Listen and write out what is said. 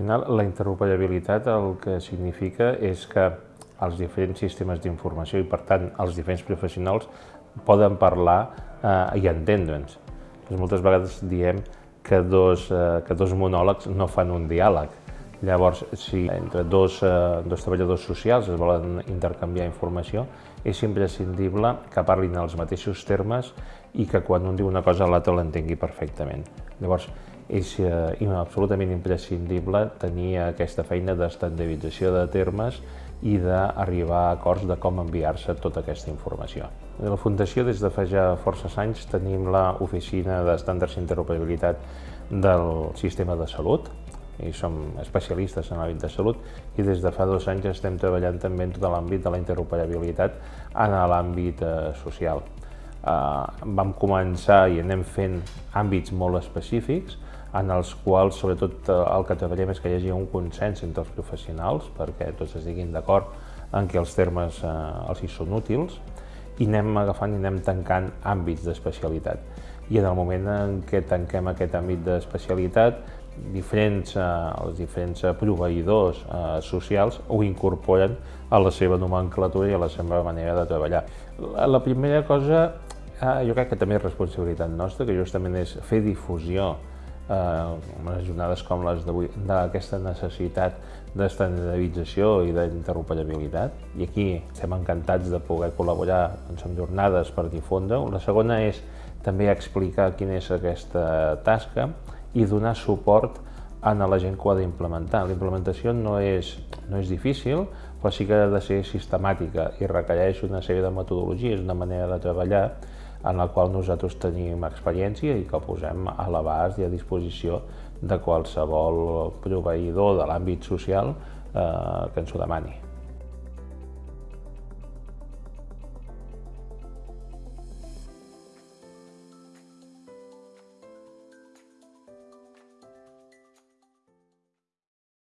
final, la interoperabilitat el que significa és que els diferents sistemes d'informació i, per tant, els diferents professionals poden parlar eh, i entendre'ns. Doncs moltes vegades diem que dos, eh, que dos monòlegs no fan un diàleg. Llavors, si entre dos, eh, dos treballadors socials es volen intercanviar informació, és imprescindible que parlin els mateixos termes i que quan un diu una cosa l'altre l'entengui perfectament. Llavors, és eh, absolutament imprescindible tenir aquesta feina d'estandardització de termes i d'arribar a acords de com enviar-se tota aquesta informació. A la Fundació, des de fa ja forces anys, tenim l'oficina d'estàndards d'interoperabilitat del sistema de salut, i som especialistes en l'àmbit de salut i des de fa dos anys estem treballant també en tot l'àmbit de la interoperabilitat en l'àmbit eh, social. Eh, vam començar i anem fent àmbits molt específics en els quals sobretot eh, el que treballem és que hi hagi un consens entre els professionals perquè tots es diguin d'acord en què els termes eh, els hi són útils i anem agafant i anem tancant àmbits d'especialitat. I en el moment en què tanquem aquest àmbit d'especialitat, diferents, eh, els diferents proveïdors eh, socials ho incorporen a la seva nomenclatura i a la seva manera de treballar. La, la primera cosa, eh, jo crec que també és responsabilitat nostra, que justament és fer difusió eh, unes jornades com les d'avui, d'aquesta necessitat d'estandardització i d'interoperabilitat. I aquí estem encantats de poder col·laborar doncs, amb jornades per difondre. La segona és també explicar quina és aquesta tasca i donar suport a la gent que ho ha d'implementar. La implementació no és, no és difícil, però sí que ha de ser sistemàtica i requereix una sèrie de metodologies, una manera de treballar en la qual nosaltres tenim experiència i que posem a l'abast i a disposició de qualsevol proveïdor de l'àmbit social eh, que ens ho demani.